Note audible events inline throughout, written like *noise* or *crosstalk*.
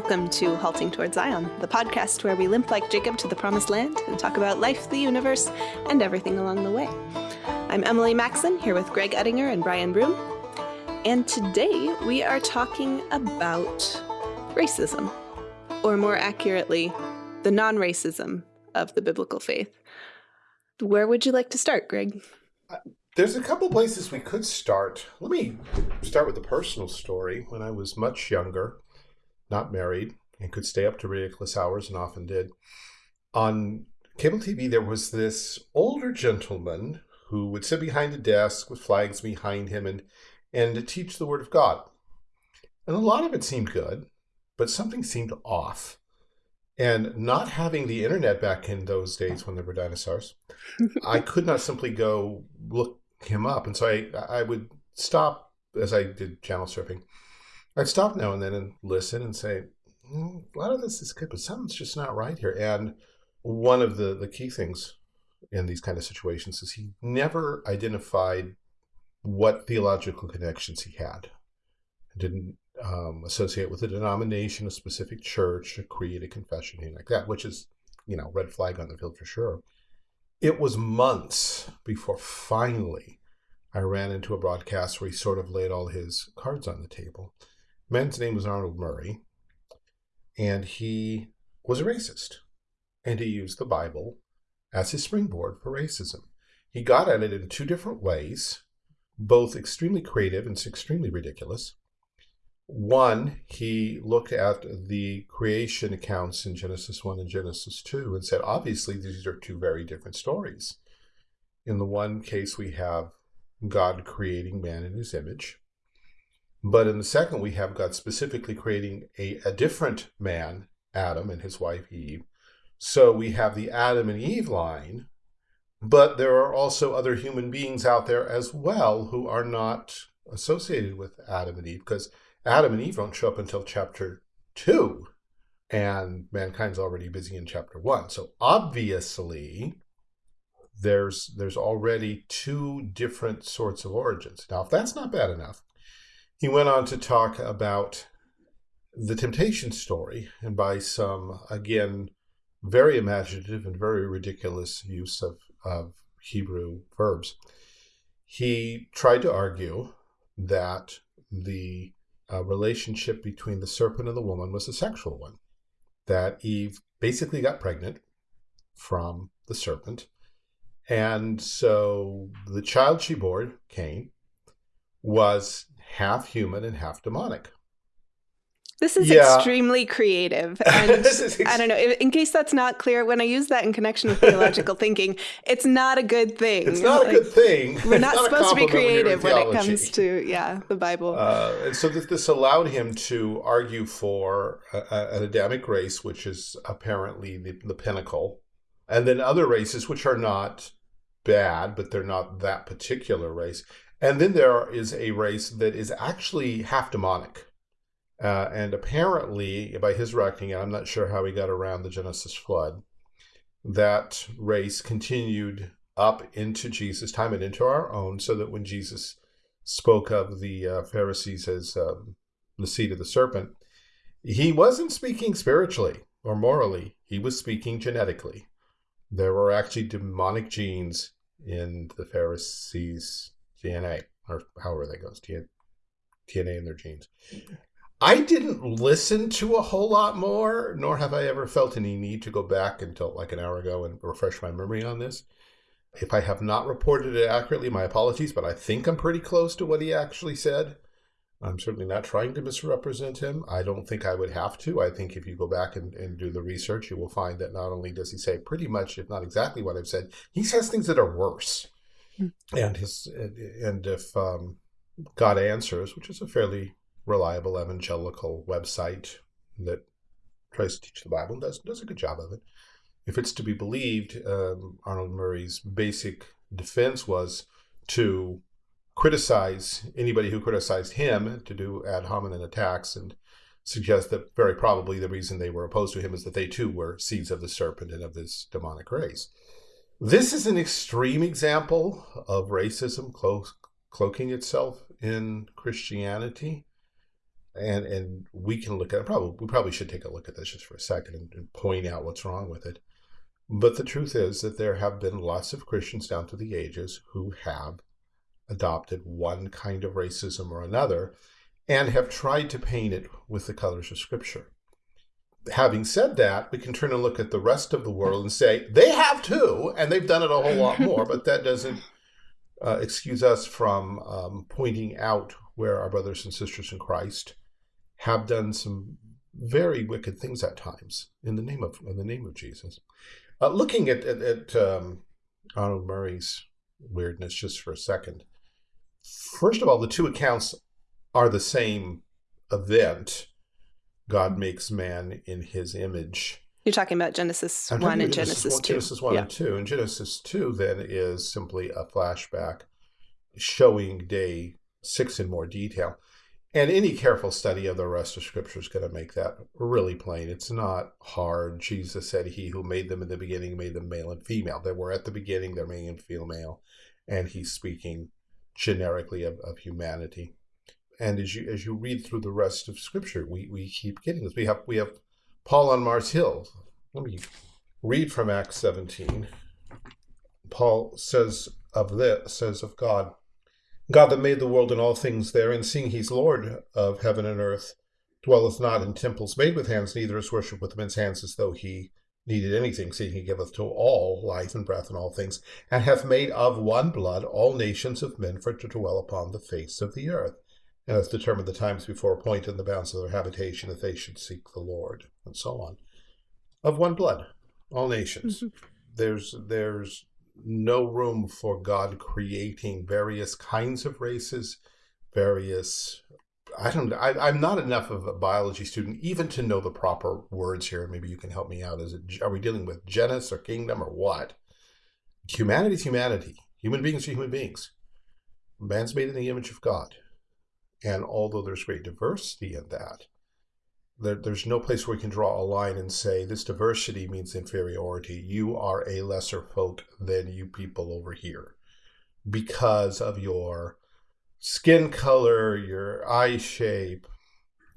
Welcome to Halting Toward Zion, the podcast where we limp like Jacob to the promised land and talk about life, the universe, and everything along the way. I'm Emily Maxon, here with Greg Ettinger and Brian Broom. And today we are talking about racism, or more accurately, the non racism of the biblical faith. Where would you like to start, Greg? There's a couple places we could start. Let me start with a personal story. When I was much younger, not married, and could stay up to ridiculous hours and often did, on cable TV there was this older gentleman who would sit behind a desk with flags behind him and and teach the word of God. And a lot of it seemed good, but something seemed off. And not having the internet back in those days when there were dinosaurs, I *laughs* could not simply go look him up. And so I, I would stop as I did channel surfing. I'd stop now and then and listen and say, mm, a lot of this is good, but something's just not right here. And one of the, the key things in these kind of situations is he never identified what theological connections he had. Didn't um, associate with a denomination, a specific church, a creed, a confession, anything like that, which is, you know, red flag on the field for sure. It was months before finally I ran into a broadcast where he sort of laid all his cards on the table. Man's name was Arnold Murray, and he was a racist. And he used the Bible as his springboard for racism. He got at it in two different ways, both extremely creative and extremely ridiculous. One, he looked at the creation accounts in Genesis 1 and Genesis 2 and said, obviously, these are two very different stories. In the one case, we have God creating man in his image. But in the second, we have God specifically creating a, a different man, Adam, and his wife Eve. So we have the Adam and Eve line, but there are also other human beings out there as well who are not associated with Adam and Eve because Adam and Eve don't show up until chapter two, and mankind's already busy in chapter one. So obviously, there's there's already two different sorts of origins. Now, if that's not bad enough, he went on to talk about the temptation story, and by some again very imaginative and very ridiculous use of, of Hebrew verbs, he tried to argue that the uh, relationship between the serpent and the woman was a sexual one. That Eve basically got pregnant from the serpent. And so the child she bore, Cain, was half human and half demonic. This is yeah. extremely creative. *laughs* And ex I don't know, in case that's not clear, when I use that in connection with theological *laughs* thinking, it's not a good thing. It's not like, a good thing. We're not, not supposed to be creative when, when, it comes to, yeah, the Bible. Uh, and so this, this, allowed him to argue for a, a, an Adamic race, which is apparently the, the pinnacle, and then other races which are not bad, but they're not that particular race. And then there is a race that is actually half demonic uh, and apparently, by his reckoning, I'm not sure how he got around the Genesis flood, that race continued up into Jesus' time and into our own, so that when Jesus spoke of the uh, Pharisees as um, the seed of the serpent, he wasn't speaking spiritually or morally, he was speaking genetically. There were actually demonic genes in the Pharisees' DNA, or however that goes, DNA in their genes. I didn't listen to a whole lot more, nor have I ever felt any need to go back until like an hour ago and refresh my memory on this. If I have not reported it accurately, my apologies, but I think I'm pretty close to what he actually said. I'm certainly not trying to misrepresent him. I don't think I would have to. I think if you go back and, and do the research, you will find that not only does he say pretty much, if not exactly what I've said, he says things that are worse. And his and if um, God answers, which is a fairly reliable evangelical website that tries to teach the Bible and does, does a good job of it. If it's to be believed, um, Arnold Murray's basic defense was to criticize anybody who criticized him, to do ad hominem attacks, and suggest that very probably the reason they were opposed to him is that they too were seeds of the serpent and of this demonic race. This is an extreme example of racism clo cloaking itself in Christianity. and and we can look at it. Probably we probably should take a look at this just for a second and, and point out what's wrong with it. But the truth is that there have been lots of Christians down through the ages who have adopted one kind of racism or another and have tried to paint it with the colors of Scripture. Having said that, we can turn and look at the rest of the world and say they have too, and they've done it a whole lot more, but that doesn't uh, excuse us from um, pointing out where our brothers and sisters in Christ have done some very wicked things at times in the name of in the name of Jesus. Uh, looking at at, at um, Arnold Murray's weirdness just for a second. First of all, the two accounts are the same event. God makes man in His image. You're talking about Genesis I'm one and Genesis, Genesis 2. Genesis one yeah. and two, and Genesis two then is simply a flashback showing day six in more detail. And any careful study of the rest of Scripture is going to make that really plain. It's not hard. Jesus said, He who made them in the beginning made them male and female. They were at the beginning, they're male and female. And He's speaking generically of, of humanity. And as you as you read through the rest of Scripture, we, we keep getting this. We have we have Paul on Mars Hill. Let me read from Acts 17. Paul says of this, says of God, God that made the world and all things therein, seeing he's Lord of heaven and earth, dwelleth not in temples made with hands, neither is worship with men's hands as though he needed anything, seeing he giveth to all life and breath and all things, and hath made of one blood all nations of men for to dwell upon the face of the earth, and hath determined the times before appointed and the bounds of their habitation, that they should seek the Lord, and so on. Of one blood, all nations. Mm-hmm. *laughs* There's there's no room for God creating various kinds of races, various. I don't. I, am not enough of a biology student even to know the proper words here. Maybe you can help me out. Is it? Are we dealing with genus or kingdom or what? Humanity is humanity. Human beings are human beings. Man's made in the image of God, and although there's great diversity in that, there, there's no place where we can draw a line and say this diversity means inferiority. You are a lesser folk than you people over here because of your skin color, your eye shape,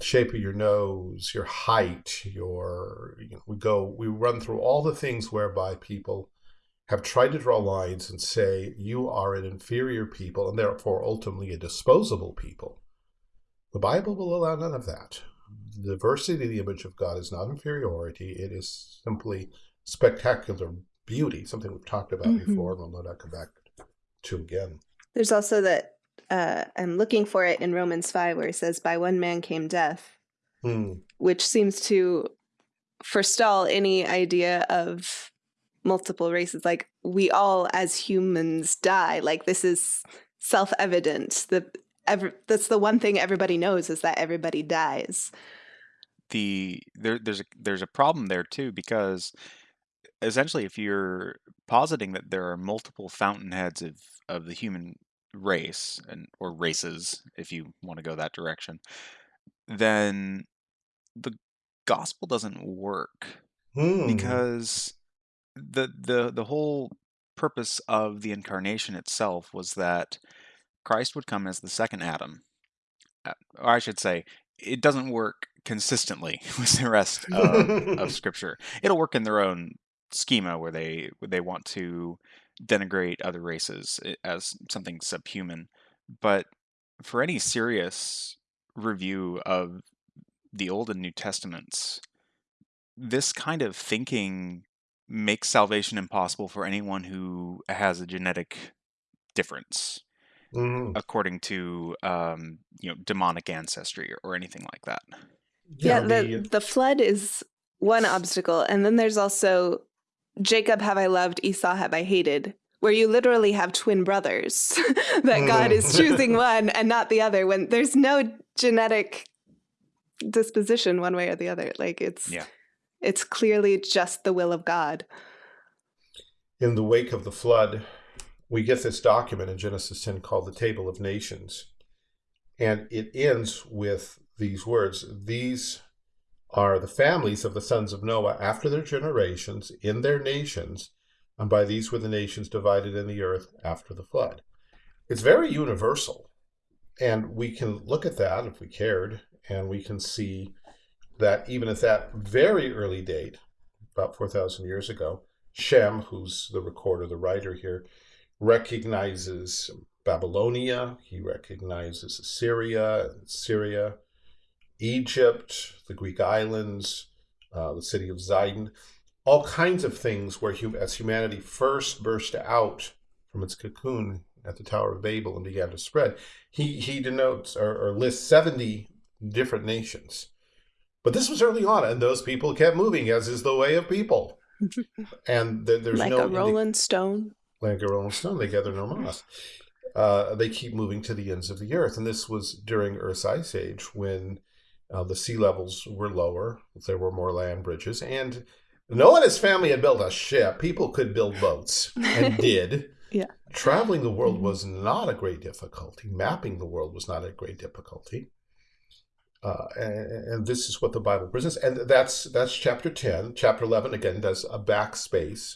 shape of your nose, your height, your you know, we go we run through all the things whereby people have tried to draw lines and say you are an inferior people and therefore ultimately a disposable people. The Bible will allow none of that the diversity of the image of God is not inferiority. It is simply spectacular beauty, something we've talked about mm-hmm. before, and we'll not come back to again. There's also that uh, I'm looking for it in Romans 5 where he says, By one man came death, mm. which seems to forestall any idea of multiple races. Like, we all as humans die. Like, this is self evident. The Every, that's the one thing everybody knows is that everybody dies the there there's a there's a problem there too because essentially if you're positing that there are multiple fountainheads of of the human race and or races if you want to go that direction then the gospel doesn't work hmm. because the the the whole purpose of the incarnation itself was that Christ would come as the second Adam uh, or I should say it doesn't work consistently *laughs* with the rest of, of *laughs* scripture. It'll work in their own schema where they where they want to denigrate other races eh, as something subhuman, but for any serious review of the Old and New Testaments, this kind of thinking makes salvation impossible for anyone who has a genetic difference mm-hmm. according to um, you know demonic ancestry or, or anything like that. Yeah, yeah the the flood is one obstacle, and then there's also Jacob have I loved, Esau have I hated, where you literally have twin brothers *laughs* that God is mm-hmm. choosing *laughs* one and not the other when there's no genetic disposition one way or the other. Like it's yeah. it's clearly just the will of God. In the wake of the flood, we get this document in Genesis 10 called the Table of Nations. And it ends with these words These are the families of the sons of Noah after their generations in their nations, and by these were the nations divided in the earth after the flood. It's very universal. And we can look at that if we cared and we can see that even at that very early date, about 4,000 years ago, Shem, who's the recorder, the writer here, recognizes Babylonia, he recognizes Assyria, Syria, Egypt, the Greek islands, uh, the city of Zidon, all kinds of things where as humanity first burst out from its cocoon at the Tower of Babel and began to spread, he, he denotes or, or lists 70 different nations. But this was early on, and those people kept moving, as is the way of people. *laughs* and th there's like no a rolling stone. A rolling stone, they gather no moss. Uh, they keep moving to the ends of the earth, and this was during Earth's ice age when uh, the sea levels were lower. There were more land bridges, and no one in his family had built a ship. People could build boats and *laughs* did. yeah. Traveling the world was not a great difficulty. Mapping the world was not a great difficulty. Uh, and, and, this is what the Bible presents, and that's that's chapter ten. Chapter eleven again does a backspace,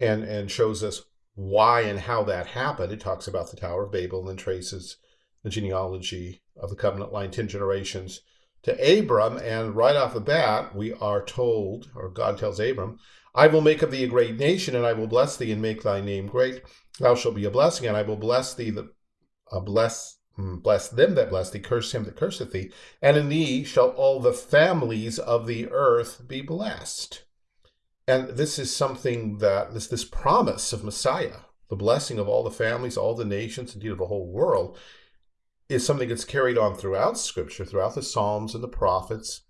and and shows us why and how that happened. It talks about the Tower of Babel and then traces the genealogy of the covenant line ten generations to Abram, and right off the bat we are told, or God tells Abram, "I will make of thee a great nation, and I will bless thee and make thy name great. Thou shalt be a blessing, and I will bless thee that uh, bless." Mm, bless them that bless thee, curse him that curseth thee, and in thee shall all the families of the earth be blessed. And this is something that this this promise of Messiah, the blessing of all the families, all the nations, indeed of the whole world, is something that's carried on throughout Scripture, throughout the Psalms and the prophets,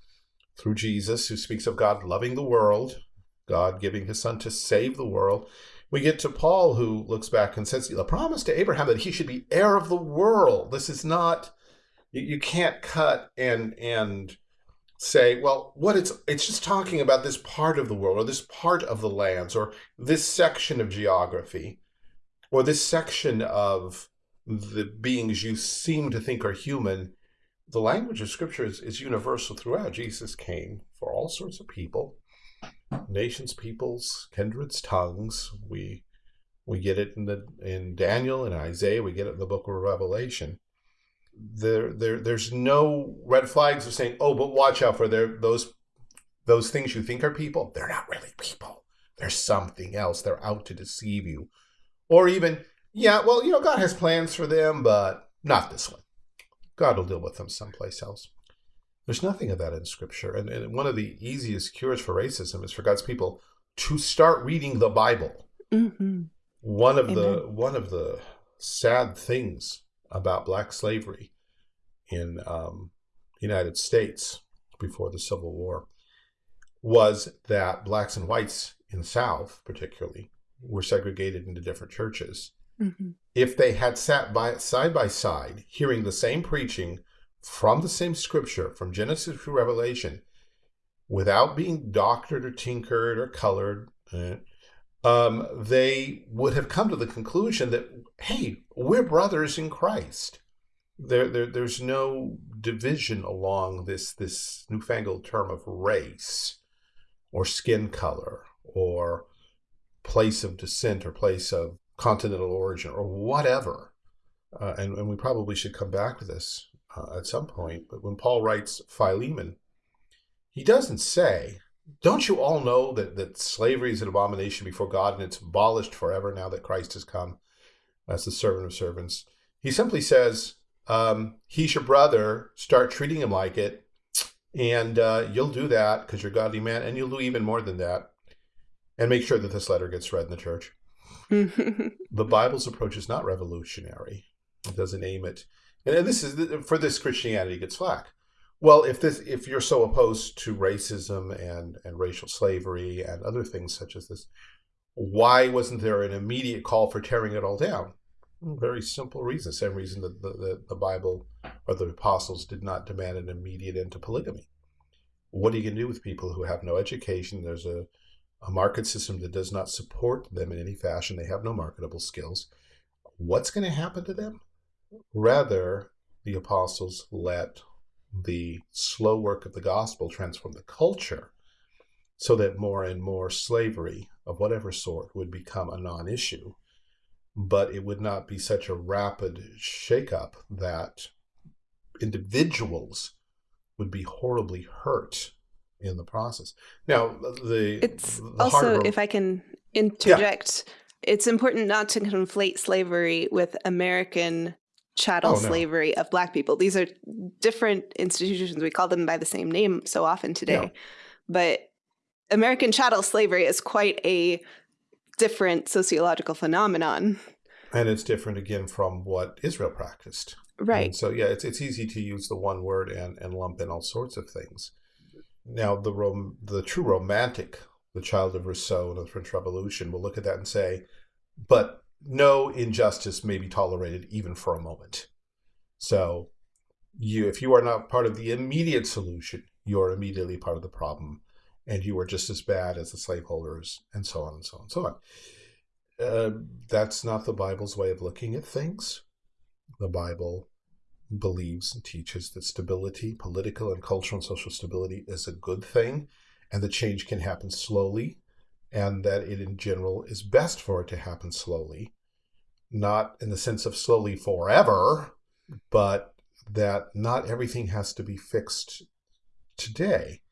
through Jesus, who speaks of God loving the world, God giving his son to save the world, we get to Paul, who looks back and says, the promise to Abraham that he should be heir of the world. This is not, you, you can't cut and, and say, well, what it's, it's just talking about this part of the world or this part of the lands or this section of geography or this section of the beings you seem to think are human. The language of scripture is, is universal throughout. Jesus came for all sorts of people nations, peoples, kindreds, tongues. We we get it in the in Daniel and Isaiah. We get it in the Book of Revelation. There, there, there's no red flags of saying, "Oh, but watch out for their those those things you think are people. They're not really people. They're something else. They're out to deceive you." Or even, yeah, well, you know, God has plans for them, but not this one. God will deal with them someplace else. There's nothing of that in Scripture. And, and one of the easiest cures for racism is for God's people to start reading the Bible. Mm-hmm. One of Amen. the one of the sad things about black slavery in um, the United States before the Civil War was that blacks and whites in the South, particularly, were segregated into different churches. Mm-hmm. If they had sat by side by side, hearing the same preaching from the same scripture, from Genesis to Revelation, without being doctored or tinkered or colored, eh, um, they would have come to the conclusion that, hey, we're brothers in Christ. There, there, there's no division along this, this newfangled term of race or skin color or place of descent or place of continental origin or whatever. Uh, and, and we probably should come back to this uh, at some point, but when Paul writes Philemon, he doesn't say, don't you all know that, that slavery is an abomination before God and it's abolished forever now that Christ has come as the servant of servants? He simply says, um, he's your brother, start treating him like it, and uh, you'll do that because you're a godly man, and you'll do even more than that. And make sure that this letter gets read in the church. *laughs* the Bible's approach is not revolutionary. It doesn't aim at and this is for this Christianity gets flack. Well, if this if you're so opposed to racism and and racial slavery and other things such as this, why wasn't there an immediate call for tearing it all down? Very simple reason. Same reason that the, the, the Bible or the apostles did not demand an immediate end to polygamy. What are you going to do with people who have no education? There's a, a market system that does not support them in any fashion. They have no marketable skills. What's going to happen to them? Rather, the apostles let the slow work of the gospel transform the culture so that more and more slavery of whatever sort would become a non-issue. But it would not be such a rapid shakeup that individuals would be horribly hurt in the process. Now, the It's the also, if I can interject, it's important not to conflate slavery with American chattel Oh, no. slavery of black people. These are different institutions. We call them by the same name so often today. Yeah. But American chattel slavery is quite a different sociological phenomenon. and it's different again from what Israel practiced. Right. And so yeah, it's it's easy to use the one word and and lump in all sorts of things. Now the rom- the true romantic, the child of Rousseau and the French Revolution, will look at that and say, but no injustice may be tolerated even for a moment. So you if you are not part of the immediate solution, you're immediately part of the problem. And you are just as bad as the slaveholders, and so on and so on and so on. Uh, that's not the Bible's way of looking at things. The Bible believes and teaches that stability, political and cultural and social stability, is a good thing, and that change can happen slowly, and that it in general is best for it to happen slowly, not in the sense of slowly forever, but that not everything has to be fixed today.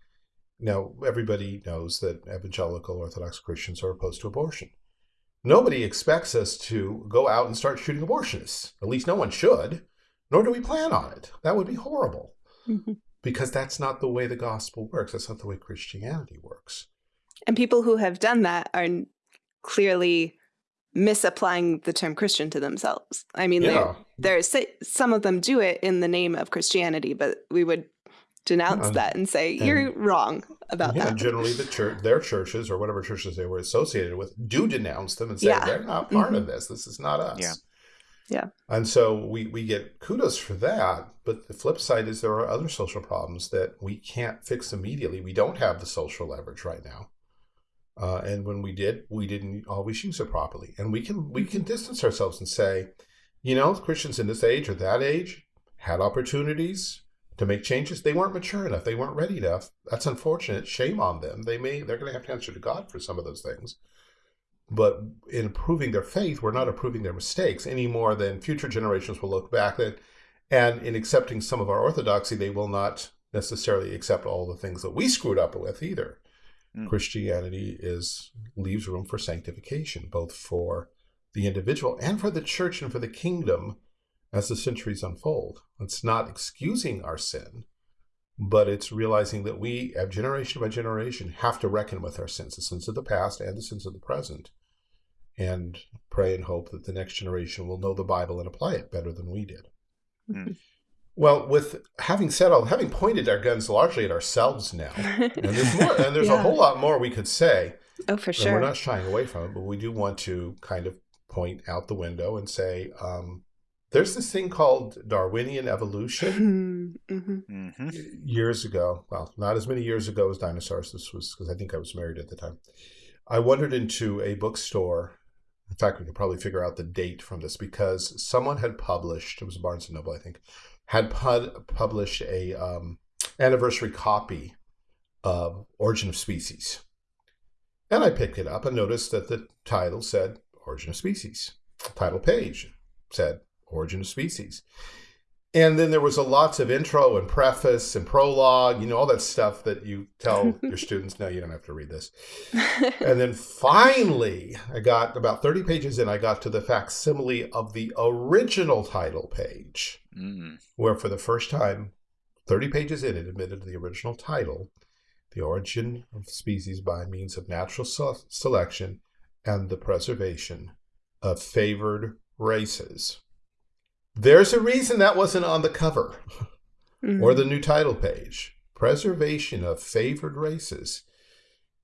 Now, everybody knows that evangelical Orthodox Christians are opposed to abortion. Nobody expects us to go out and start shooting abortionists. At least no one should, nor do we plan on it. That would be horrible Mhm. because that's not the way the gospel works. That's not the way Christianity works. And people who have done that are clearly misapplying the term Christian to themselves. I mean, they're- Yeah. there's some of them do it in the name of Christianity, but we would denounce And- that and say you're wrong about Yeah, that. and generally the church, their churches or whatever churches they were associated with, do denounce them and say Yeah. they're not part Mhm. of this. This is not us. Yeah. Yeah. And so we we get kudos for that, but the flip side is there are other social problems that we can't fix immediately. We don't have the social leverage right now. Uh, and when we did, we didn't always use it properly. And we can we can distance ourselves and say, you know, Christians in this age or that age had opportunities to make changes. They weren't mature enough. They weren't ready enough. That's unfortunate. Shame on them. They may they're going to have to answer to God for some of those things. But in approving their faith, we're not approving their mistakes any more than future generations will look back at. And in accepting some of our orthodoxy, they will not necessarily accept all the things that we screwed up with either. Mm. Christianity is leaves room for sanctification, both for the individual and for the church and for the kingdom as the centuries unfold. It's not excusing our sin, but it's realizing that we, uh, generation by generation, have to reckon with our sins, the sins of the past and the sins of the present, and pray and hope that the next generation will know the Bible and apply it better than we did. Mm. Well, with having said all, having pointed our guns largely at ourselves now, *laughs* and there's more, and there's a whole lot more we could say. oh, for And sure. we're not shying away from it, but we do want to kind of point out the window and say, um, there's this thing called Darwinian evolution. hmm hmm years ago, well, not as many years ago as dinosaurs. This was because I think I was married at the time. I wandered into a bookstore. In fact, we could probably figure out the date from this because someone had published. It was Barnes and Noble, I think, had pub- published a um, anniversary copy of Origin of Species, and I picked it up and noticed that the title said Origin of Species. The title page said Origin of Species. And then there was a lots of intro and preface and prologue, you know, all that stuff that you tell *laughs* your students, no, you don't have to read this. And then finally, I got about 30 pages in, I got to the facsimile of the original title page, Mm. where for the first time, 30 pages in, it admitted the original title, The Origin of Species by Means of Natural Se- Selection and the Preservation of Favored Races. There's a reason that wasn't on the cover Mhm. or the new title page preservation of favored races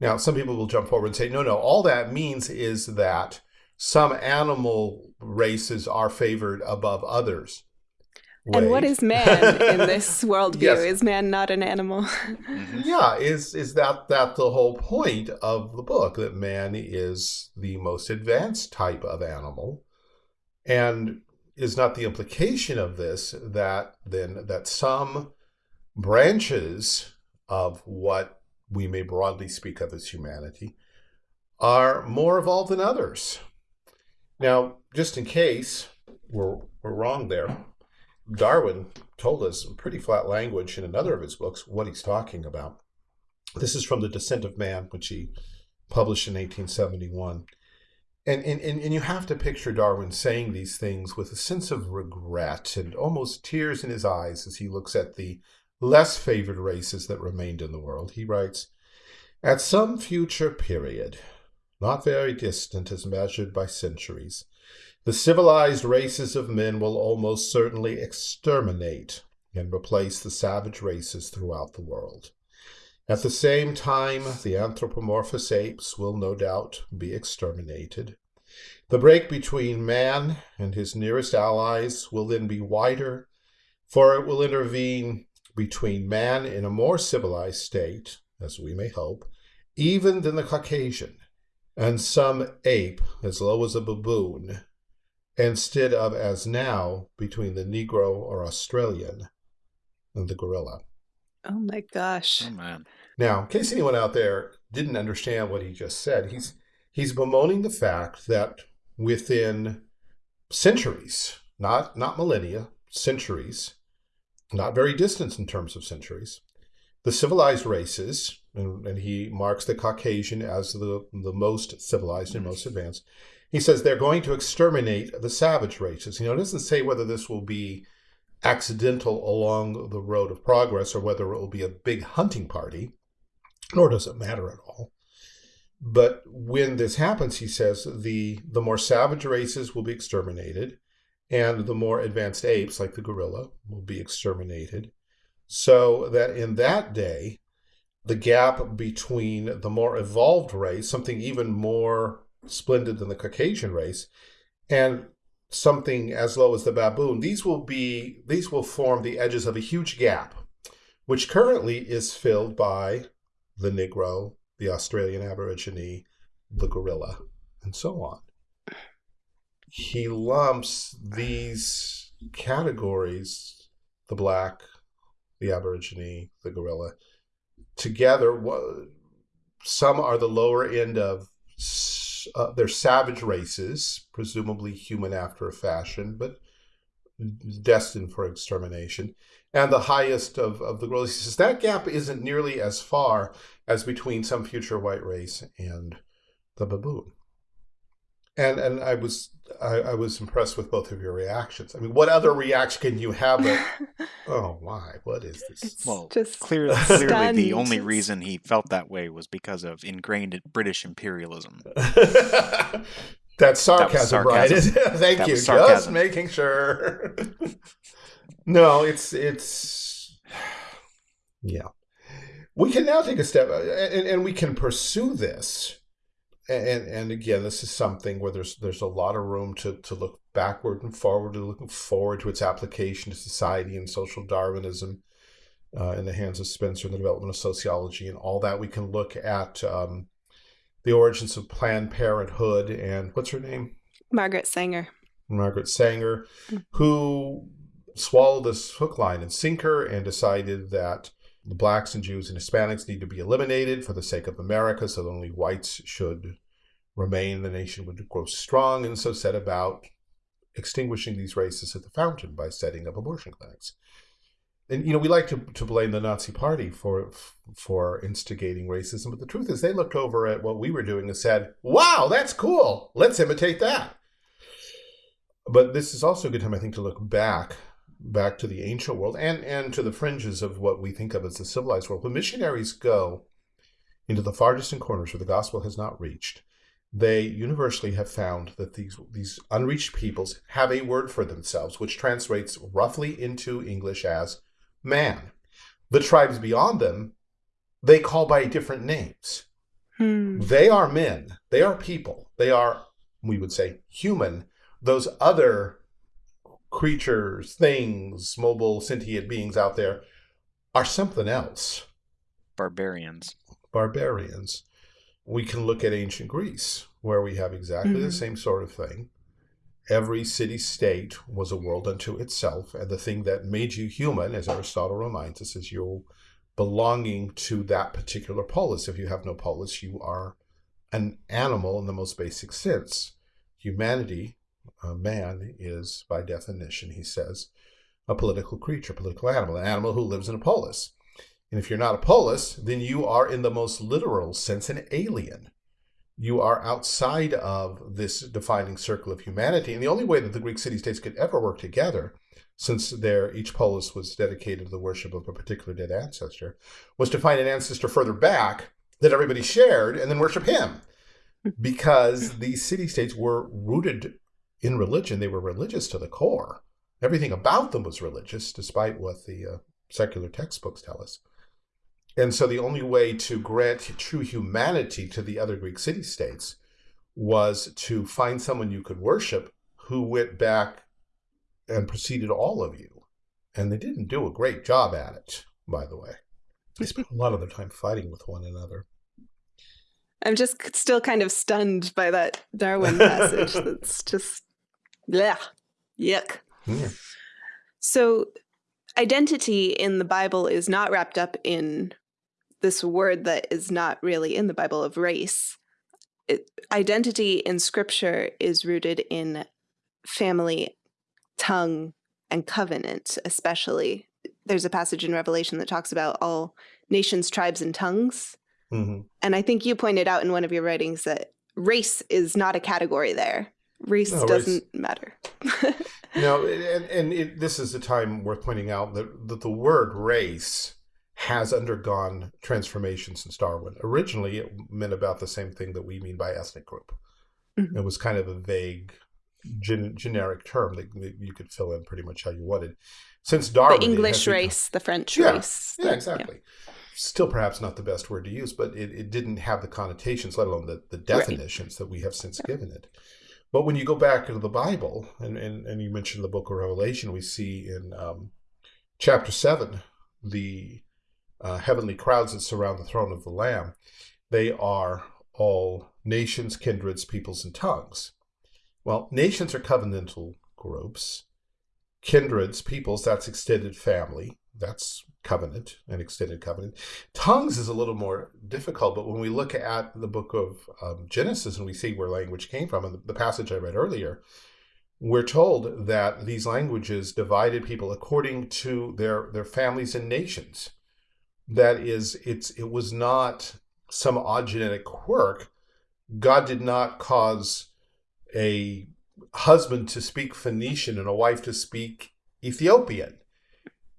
now some people will jump forward and say no no all that means is that some animal races are favored above others and what is man in *laughs* this worldview? Yes. Is man not an animal? hmm yeah is is that that the whole point of the book that man is the most advanced type of animal and is not the implication of this that then that some branches of what we may broadly speak of as humanity are more evolved than others now just in case we're, we're wrong there Darwin told us in pretty flat language in another of his books what he's talking about. This is from The Descent of Man, which he published in 1871. And, and, and you have to picture Darwin saying these things with a sense of regret and almost tears in his eyes as he looks at the less favored races that remained in the world. He writes, At some future period, not very distant as measured by centuries, the civilized races of men will almost certainly exterminate and replace the savage races throughout the world. At the same time, the anthropomorphous apes will no doubt be exterminated. The break between man and his nearest allies will then be wider, for it will intervene between man in a more civilized state, as we may hope, even than the Caucasian, and some ape as low as a baboon, instead of as now between the Negro or Australian and the gorilla. Oh my gosh. Oh man. Now, in case anyone out there didn't understand what he just said, he's he's bemoaning the fact that within centuries, not not millennia, centuries, not very distant in terms of centuries, the civilized races, and, and he marks the Caucasian as the, the most civilized and most advanced, he says they're going to exterminate the savage races. You know, it doesn't say whether this will be accidental along the road of progress or whether it will be a big hunting party nor does it matter at all. But when this happens, he says the the more savage races will be exterminated, and the more advanced apes, like the gorilla, will be exterminated. So that in that day, the gap between the more evolved race, something even more splendid than the Caucasian race, and something as low as the baboon, these will be these will form the edges of a huge gap, which currently is filled by the Negro, the Australian Aborigine, the gorilla, and so on. He lumps these categories, the black, the Aborigine, the gorilla, together. Some are the lower end of uh, they're savage races, presumably human after a fashion, but destined for extermination and the highest of, of the gorillas. He says that gap isn't nearly as far as between some future white race and the baboon. And and I was I, I was impressed with both of your reactions. I mean, what other reaction can you have? But *laughs* oh my, what is this? It's Well, just Clearly, clearly, the only reason he felt that way was because of ingrained British imperialism. *laughs* That's sarcasm, Brian. sarcasm. *laughs* Thank That you. Just making sure. No, it's it's yeah. We can now take a step, uh, and, and we can pursue this. And and again, this is something where there's there's a lot of room to to look backward and forward, to looking forward to its application to society and social Darwinism. Uh, in the hands of Spencer and the development of sociology and all that, we can look at um, the origins of Planned Parenthood and what's her name? Margaret Sanger. Margaret Sanger, who swallowed this hook, line, and sinker and decided that the blacks and Jews and Hispanics need to be eliminated for the sake of America, so that only whites should remain, the nation would grow strong, and so set about extinguishing these races at the fountain by setting up abortion clinics. And you know, we like to, to blame the Nazi Party for for instigating racism, but the truth is they looked over at what we were doing and said, "Wow, that's cool. Let's imitate that." But this is also a good time, I think, to look back, back to the ancient world and and to the fringes of what we think of as the civilized world. When missionaries go into the far distant corners where the gospel has not reached, they universally have found that these these unreached peoples have a word for themselves, which translates roughly into English as man. The tribes beyond them, they call by different names. Hmm. They are men. They are people. They are, we would say, human. Those other creatures, things, mobile, sentient beings out there are something else. Barbarians. Barbarians. We can look at ancient Greece, where we have exactly the Mhm. same sort of thing. Every city state was a world unto itself, and the thing that made you human, as Aristotle reminds us, is your belonging to that particular polis. If you have no polis, you are an animal in the most basic sense. Humanity, uh, man, is by definition, he says, a political creature, a political animal, an animal who lives in a polis. And if you're not a polis, then you are, in the most literal sense, an alien. You are outside of this defining circle of humanity. And the only way that the Greek city states could ever work together, since their each polis was dedicated to the worship of a particular dead ancestor, was to find an ancestor further back that everybody shared and then worship him. Because these city states were rooted in religion, they were religious to the core. Everything about them was religious, despite what the uh, secular textbooks tell us. And so the only way to grant true humanity to the other Greek city states was to find someone you could worship who went back and preceded all of you. And they didn't do a great job at it, by the way. They spent a lot of their time fighting with one another. I'm just still kind of stunned by that Darwin *laughs* passage. That's just, yeah, yuck. Yeah. So, identity in the Bible is not wrapped up in this word that is not really in the Bible of race. It, identity in scripture is rooted in family, tongue, and covenant, especially. There's a passage in Revelation that talks about all nations, tribes, and tongues. hmm And I think you pointed out in one of your writings that race is not a category there. Race No, doesn't matter. *laughs* No, and, and it, this is a time worth pointing out that, that the word race has undergone transformation since Darwin. Originally, it meant about the same thing that we mean by ethnic group. Mhm. It was kind of a vague, gen, generic term that, you could fill in pretty much how you wanted. Since Darwin, the English become- race, the French Yeah, race. Yeah, the- exactly. Still, perhaps not the best word to use, but it, it didn't have the connotations, let alone the, the definitions that we have since given it. But when you go back into the Bible, and, and, and you mentioned the book of Revelation, we see in um, chapter 7 the uh, heavenly crowds that surround the throne of the Lamb. They are all nations, kindreds, peoples, and tongues. Well, nations are covenantal groups. Kindreds, peoples, that's extended family. That's covenant, an extended covenant. Tongues is a little more difficult, but when we look at the book of um, Genesis and we see where language came from, and the, the passage I read earlier, we're told that these languages divided people according to their their families and nations. That is, it's it was not some odd genetic quirk. God did not cause a husband to speak Phoenician and a wife to speak Ethiopian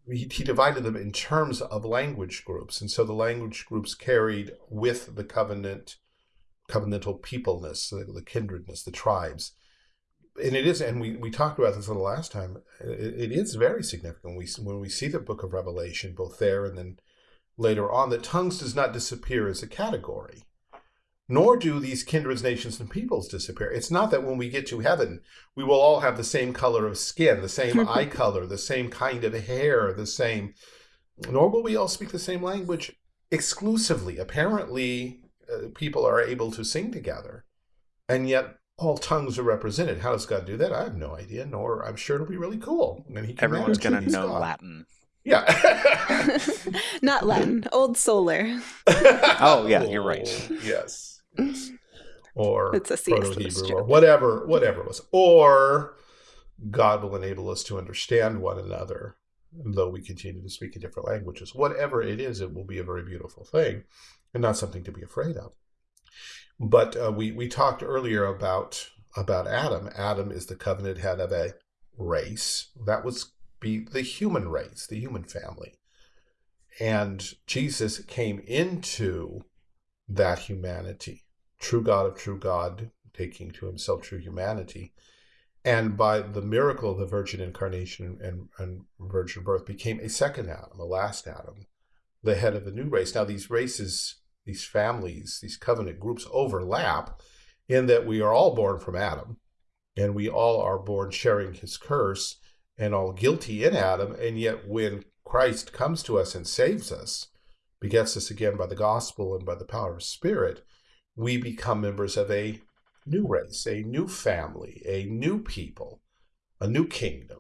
he, he divided them in terms of language groups. And so the language groups carried with the covenant covenantal peopleness the, the kindredness the tribes. And it is and we, we talked about this the last time it, it is very significant. We when we see the book of revelation both there and then later on that tongues does not disappear as a category nor do these kindreds nations and peoples disappear it's not that when we get to heaven we will all have the same color of skin, the same *laughs* eye color, the same kind of hair, the same, nor will we all speak the same language exclusively. Apparently, uh, people are able to sing together, and yet all tongues are represented. How does God do that? I have no idea, nor I'm sure it'll be really cool. And he can Everyone's gonna know God. Latin. Yeah. *laughs* Not Latin, Old Solar. *laughs* Oh, yeah, you're right. Yes. Or *laughs* It's a Proto-Hebrew or whatever, whatever it was. Or God will enable us to understand one another, though we continue to speak in different languages. Whatever it is, it will be a very beautiful thing, and not something to be afraid of. But uh, we we talked earlier about about Adam. Adam is the covenant head of a race that was be the human race, the human family, and Jesus came into that humanity, true God of true God, taking to himself true humanity, and by the miracle of the virgin incarnation and, and virgin birth became a second Adam, a last Adam, the head of the new race. Now these races, these families, these covenant groups overlap in that we are all born from Adam, and we all are born sharing his curse and all guilty in Adam, and yet when Christ comes to us and saves us, begets us again by the gospel and by the power of spirit, we become members of a new race, a new family, a new people, a new kingdom.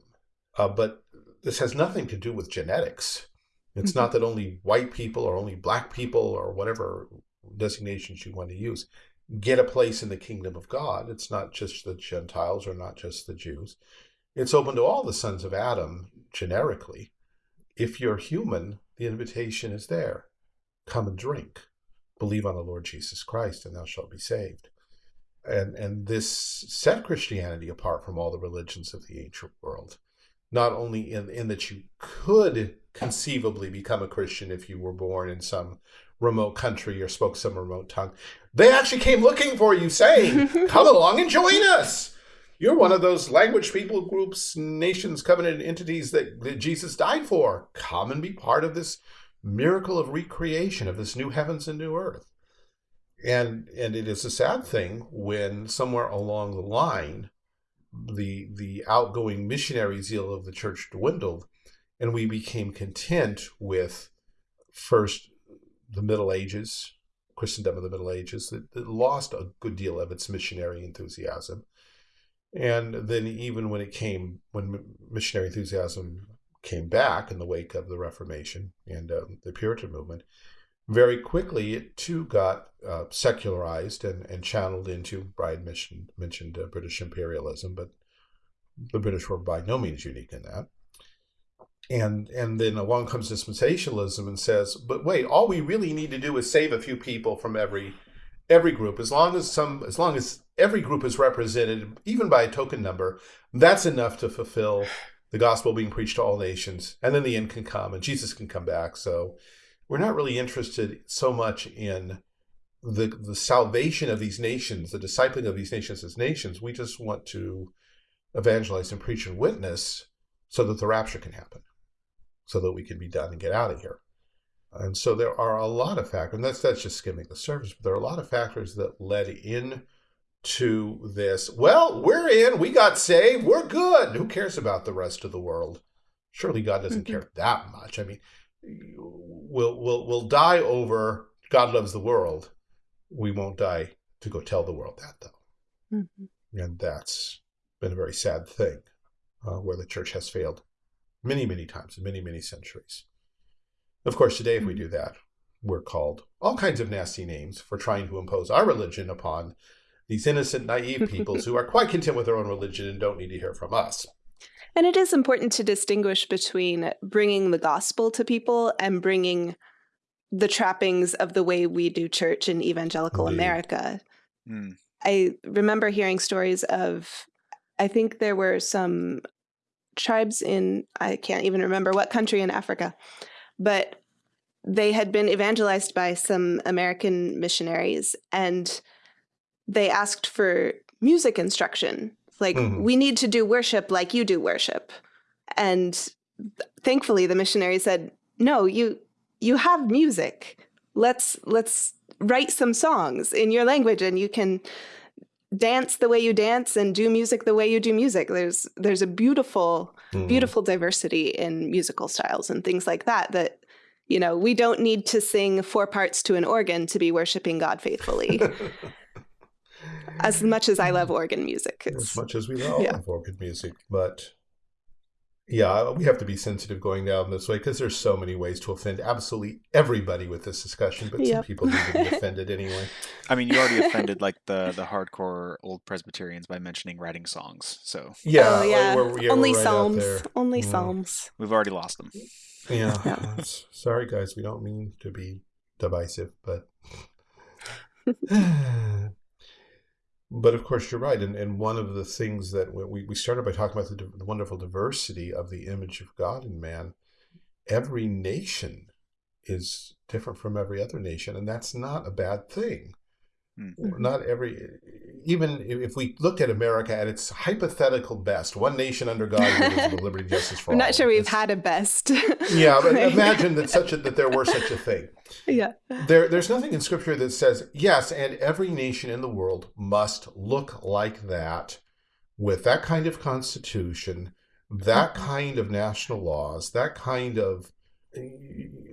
Uh, but this has nothing to do with genetics. It's not that only white people or only black people or whatever designations you want to use get a place in the kingdom of God. It's not just the Gentiles or not just the Jews. It's open to all the sons of Adam generically. If you're human, the invitation is there. Come and drink. Believe on the Lord Jesus Christ, and thou shalt be saved. And, and this set Christianity apart from all the religions of the ancient world, not only in, in that you could conceivably become a Christian if you were born in some remote country or spoke some remote tongue. They actually came looking for you, saying, *laughs* Come along and join us. You're one of those language people groups, nations, covenant entities that, that Jesus died for. Come and be part of this miracle of recreation of this new heavens and new earth. And and it is a sad thing when somewhere along the line the the outgoing missionary zeal of the church dwindled and we became content with first the Middle Ages, Christendom of the Middle Ages, that, that lost a good deal of its missionary enthusiasm. And then even when it came, when missionary enthusiasm came back in the wake of the Reformation and uh, the Puritan movement, very quickly it too got uh, secularized and, and channeled into, Brian mentioned, mentioned uh, British imperialism, but the British were by no means unique in that. And and then along comes dispensationalism and says but wait all we really need to do is save a few people from every every group. As long as some as long as every group is represented even by a token number that's enough to fulfill the gospel being preached to all nations and then the end can come and jesus can come back so we're not really interested so much in the the salvation of these nations the discipling of these nations as nations we just want to evangelize and preach and witness so that the rapture can happen so that we can be done and get out of here. And so there are a lot of factors, and that's that's just skimming the surface, but there are a lot of factors that led in to this. Well, we're in, we got saved, we're good. Who cares about the rest of the world? Surely God doesn't mm-hmm. care that much. I mean, we'll we'll we'll die over God loves the world. We won't die to go tell the world that though. Mm-hmm. And that's been a very sad thing uh, where the church has failed many, many times in many, many centuries. Of course, today, if we mm-hmm. do that, we're called all kinds of nasty names for trying to impose our religion upon these innocent, naive peoples who are quite content with their own religion and don't need to hear from us. And it is important to distinguish between bringing the gospel to people and bringing the trappings of the way we do church in evangelical Indeed. America. Mm. I remember hearing stories of, I think there were some tribes in, I can't even remember what country in Africa, but they had been evangelized by some American missionaries and they asked for music instruction. Like, mm-hmm. we need to do worship like you do worship. And thankfully the missionary said, no, you, you have music. Let's, let's write some songs in your language and you can dance the way you dance and do music the way you do music. There's there's a beautiful mm. beautiful diversity in musical styles and things like that that you know, we don't need to sing four parts to an organ to be worshiping God faithfully. *laughs* as much as I love organ music. As much as we love yeah. organ music, but yeah, we have to be sensitive going down this way because there's so many ways to offend absolutely everybody with this discussion, but yep. some people need to be *laughs* offended anyway. I mean, you already offended like the the hardcore old Presbyterians by mentioning writing songs. So yeah, oh, yeah. We're, we're, yeah only right psalms, only yeah. psalms. We've already lost them. Yeah. yeah. Sorry, guys. We don't mean to be divisive, but *laughs* *sighs* *laughs* But of course, you're right. And, and one of the things that we, we started by talking about the, wonderful diversity of the image of God in man. Every nation is different from every other nation, and that's not a bad thing. Mm-hmm. Not every, even if we looked at America at its hypothetical best, one nation under God, *laughs* liberty, justice for I'm all. not sure we've it's, had a best. yeah, but *laughs* imagine that such a, that there were such a thing. Yeah. There, there's nothing in Scripture that says yes, and every nation in the world must look like that, with that kind of constitution, that mm-hmm. kind of national laws, that kind of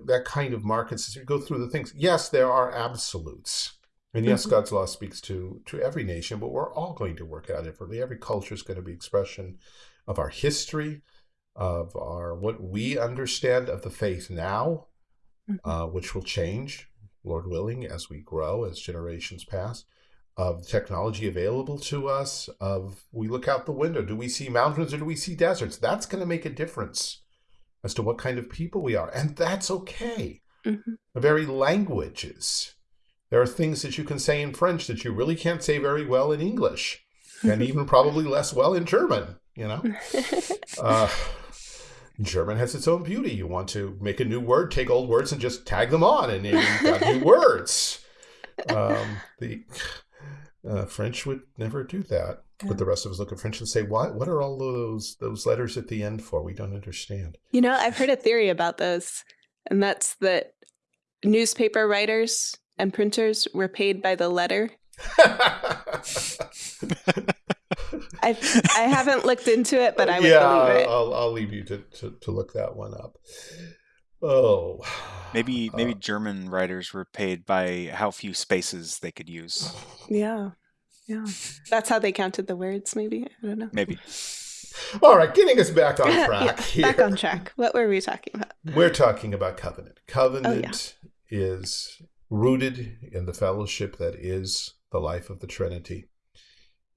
that kind of markets. As You go through the things. Yes, there are absolutes and yes, mm-hmm. God's law speaks to to every nation, but we're all going to work out differently. Every culture is going to be expression of our history, of our what we understand of the faith now, mm-hmm. uh, which will change, Lord willing, as we grow, as generations pass. Of technology available to us, of we look out the window, do we see mountains or do we see deserts? That's going to make a difference as to what kind of people we are. And that's okay. Mhm. The very languages. There are things that you can say in French that you really can't say very well in English, and even *laughs* probably less well in German, you know? *laughs* Uh, German has its own beauty. You want to make a new word, take old words and just tag them on, and you've got new *laughs* words. Um, the uh, French would never do that. Yeah. But the rest of us look at French and say, "What? What are all those those letters at the end for? We don't understand." You know, I've heard a theory about those, and that's that newspaper writers and printers were paid by the letter. *laughs* I I haven't looked into it, but I would yeah, believe it. I'll, I'll leave you to, to, to look that one up. Oh, Maybe Uh, *sighs* maybe German writers were paid by how few spaces they could use. Yeah, yeah. That's how they counted the words. Maybe I don't know. Maybe. all right, getting us back on *laughs* Yeah, track here. back on track. What were we talking about? We're talking about covenant. Oh, Covenant is rooted in the fellowship that is the life of the Trinity.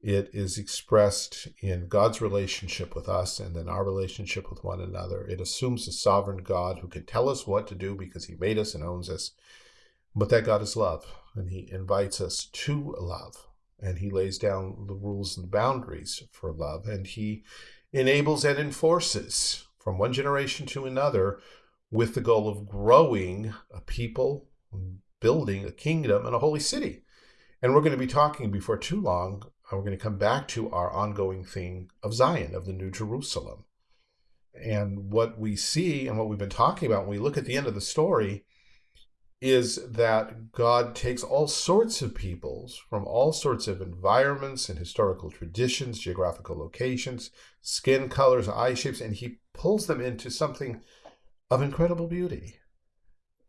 It is expressed in God's relationship with us and then our relationship with one another. It assumes a sovereign God who can tell us what to do because he made us and owns us. But that God is love, and he invites us to love, and he lays down the rules and boundaries for love, and he enables and enforces from one generation to another with the goal of growing a people, building a kingdom, and a holy city. And we're going to be talking before too long. uh, We're going to come back to our ongoing thing of Zion, of the New Jerusalem. And what we see and what we've been talking about when we look at the end of the story is that God takes all sorts of peoples from all sorts of environments and historical traditions, geographical locations, skin colors, eye shapes, and he pulls them into something of incredible beauty.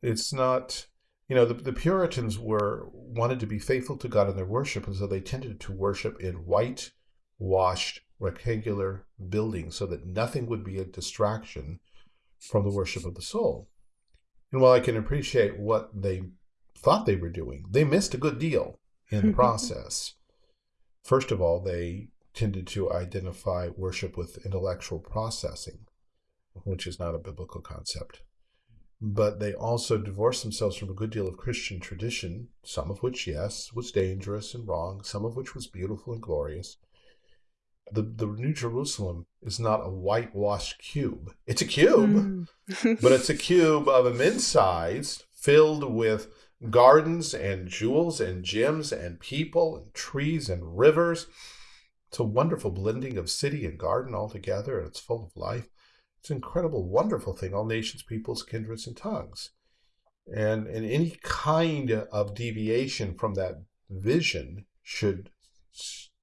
It's not, you know, the, the Puritans were wanted to be faithful to God in their worship, and so they tended to worship in white washed rectangular buildings so that nothing would be a distraction from the worship of the soul. And while I can appreciate what they thought they were doing, they missed a good deal in the *laughs* process. First of all, they tended to identify worship with intellectual processing, which is not a biblical concept. But they also divorced themselves from a good deal of Christian tradition, some of which, yes, was dangerous and wrong, some of which was beautiful and glorious. The, the New Jerusalem is not a whitewashed cube. It's a cube, Mm. but it's a cube of immense size filled with gardens and jewels and gems and people and trees and rivers. It's a wonderful blending of city and garden all together, and it's full of life. It's an incredible, wonderful thing, all nations, peoples, kindreds, and tongues. And, and any kind of deviation from that vision should,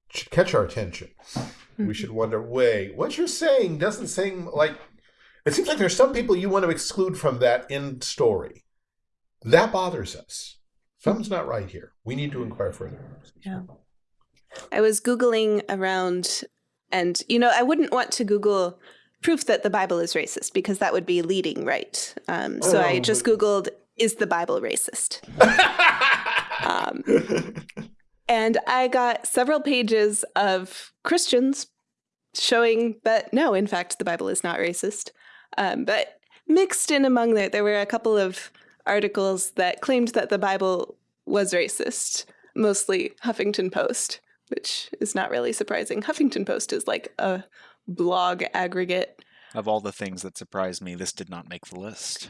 should catch our attention. We mm-hmm. should wonder, wait, what you're saying doesn't seem like it seems like there's some people you want to exclude from that end story. That bothers us. Something's not right here. We need to inquire further. Yeah. I was Googling around, and, you know, I wouldn't want to Google proof that the Bible is racist because that would be leading right. Um, so I Oh, just Googled, is the Bible racist? *laughs* Um, and I got several pages of Christians showing that no, in fact, the Bible is not racist. Um, but mixed in among that, there were a couple of articles that claimed that the Bible was racist, mostly Huffington Post, which is not really surprising. Huffington Post is like a blog aggregate. Of all the things that surprised me, this did not make the list.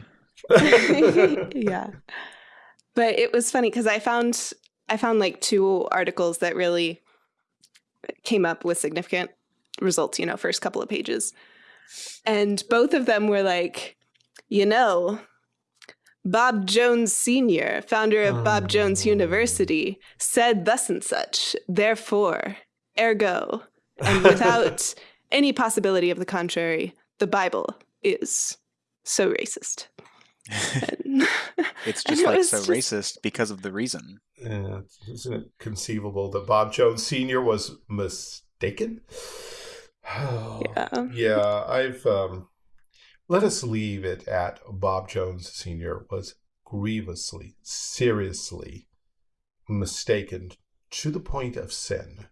*laughs* *laughs* yeah. But it was funny because I found I found like two articles that really came up with significant results, you know, first couple of pages. And both of them were like, you know, Bob Jones Sr., founder of Bob Jones Oh. University, said thus and such, therefore, ergo, and without *laughs* any possibility of the contrary, the Bible is so racist. *laughs* *laughs* It's just like was so just- racist because of the reason. Yeah, isn't it conceivable that Bob Jones Sr. was mistaken? *sighs* Yeah. Yeah, I've um let us leave it at Bob Jones Sr. was grievously, seriously mistaken to the point of sin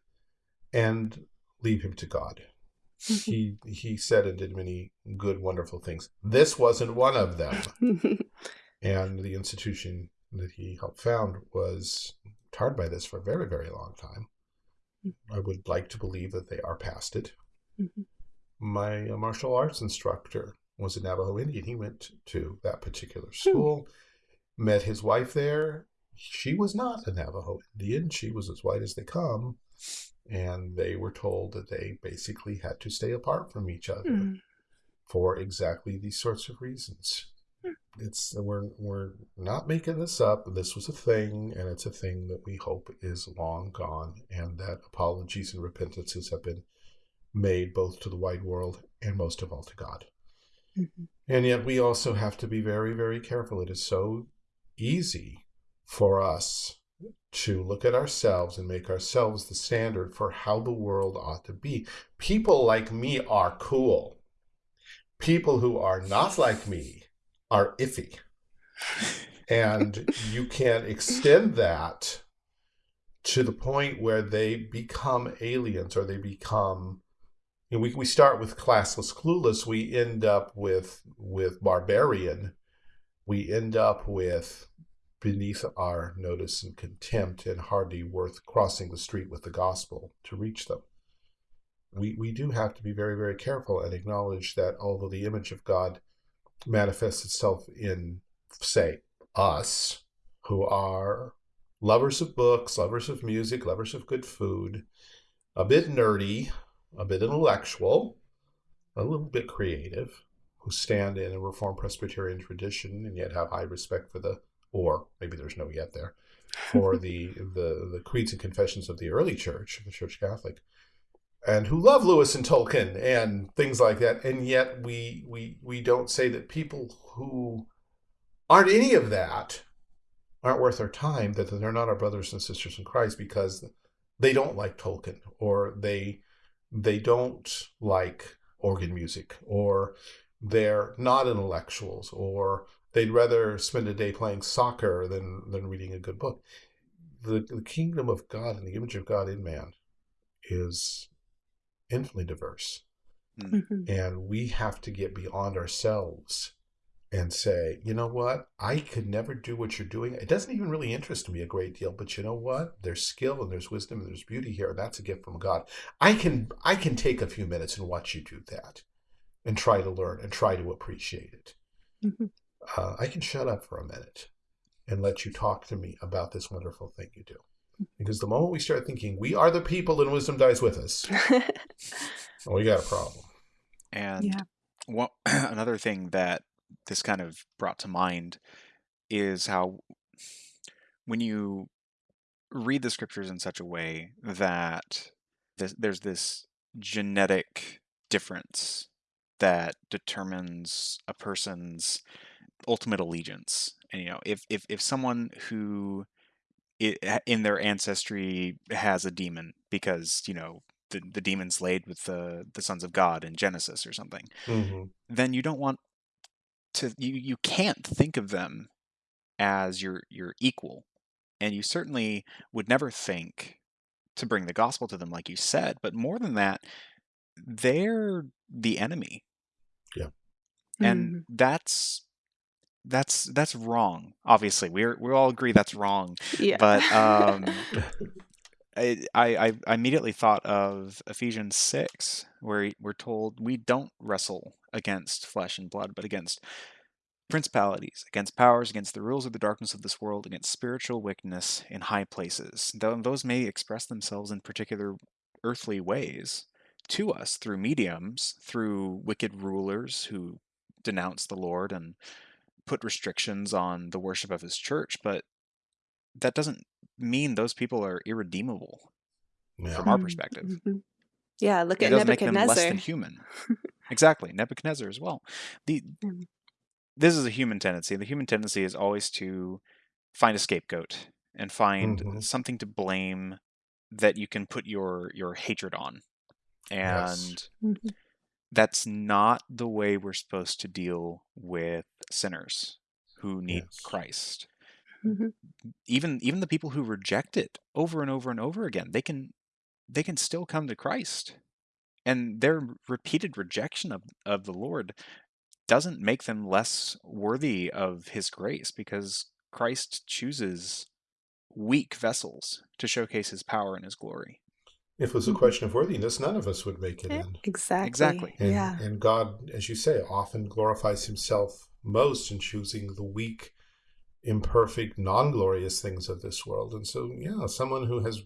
and leave him to God. He *laughs* he said and did many good, wonderful things. This wasn't one of them. *laughs* and the institution that he helped found was tarred by this for a very, very long time. I would like to believe that they are past it. Mhm. My uh, martial arts instructor was a Navajo Indian. He went to that particular school, met his wife there. She was not a Navajo Indian. She was as white as they come. And they were told that they basically had to stay apart from each other Mm. for exactly these sorts of reasons. It's we're we're not making this up. This was a thing, and it's a thing that we hope is long gone, and that apologies and repentances have been made both to the wide world and most of all to God. Mhm. And yet we also have to be very, very careful. It is so easy for us to look at ourselves and make ourselves the standard for how the world ought to be. People like me are cool. People who are not like me are iffy. And you can extend that to the point where they become aliens or they become you know, we, we start with classless clueless we end up with with barbarian we end up with beneath our notice and contempt and hardly worth crossing the street with the gospel to reach them. We we do have to be very very careful and acknowledge that although the image of god manifests itself in say us who are lovers of books lovers of music lovers of good food a bit nerdy a bit intellectual a little bit creative who stand in a reformed presbyterian tradition and yet have high respect for the or maybe there's no yet there for *laughs* the the the creeds and confessions of the early church the church catholic and who love lewis and tolkien and things like that. And yet we we we don't say that people who aren't any of that aren't worth our time that they're not our brothers and sisters in christ because they don't like tolkien or they they don't like organ music or they're not intellectuals or they'd rather spend a day playing soccer than than reading a good book. The, the kingdom of god and the image of god in man is infinitely diverse. Mhm. and we have to get beyond ourselves and say you know what? I could never do what you're doing. It doesn't even really interest me a great deal but you know what? There's skill and there's wisdom and there's beauty here. And that's a gift from god. I can i can take a few minutes and watch you do that and try to learn and try to appreciate it. Mhm. Uh, i can shut up for a minute and let you talk to me about this wonderful thing you do because the moment we start thinking we are the people and wisdom dies with us well, *laughs* we got a problem And Yeah. one, *clears throat* another thing that this kind of brought to mind is how when you read the scriptures in such a way that this, there's this genetic difference that determines a person's ultimate allegiance. And you know, if if if someone who i in their ancestry has a demon because you know the, the demon slayed with the the sons of God in Genesis or something, hmm then you don't want to you you can't think of them as your your equal and you certainly would never think to bring the gospel to them like you said but more than that they're the enemy Yeah, and Mhm. that's that's that's wrong obviously we're we all agree that's wrong yeah. but um *laughs* I, I I immediately thought of Ephesians six, where we're told we don't wrestle against flesh and blood, but against principalities, against powers, against the rules of the darkness of this world, against spiritual wickedness in high places. Though those may express themselves in particular earthly ways to us through mediums, through wicked rulers who denounce the Lord and put restrictions on the worship of his church, but that doesn't mean those people are irredeemable yeah. from our Mm, perspective. mhm. Yeah, look It at doesn't make them less Nebuchadnezzar. than human. *laughs* exactly, Nebuchadnezzar as well. The Mm. this is a human tendency. The human tendency is always to find a scapegoat and find Mhm. something to blame that you can put your your hatred on. Yes. And Mhm. That's not the way we're supposed to deal with sinners who need Yes. Christ. Mhm. Even even the people who reject it over and over and over again, they can they can still come to Christ and their repeated rejection of, of the Lord doesn't make them less worthy of his grace because Christ chooses weak vessels to showcase his power and his glory. If it was a Mhm. question of worthiness, none of us would make it in. Exactly. Exactly. And, yeah. and God, as you say, often glorifies himself most in choosing the weak, imperfect, non glorious things of this world. And so, yeah, someone who has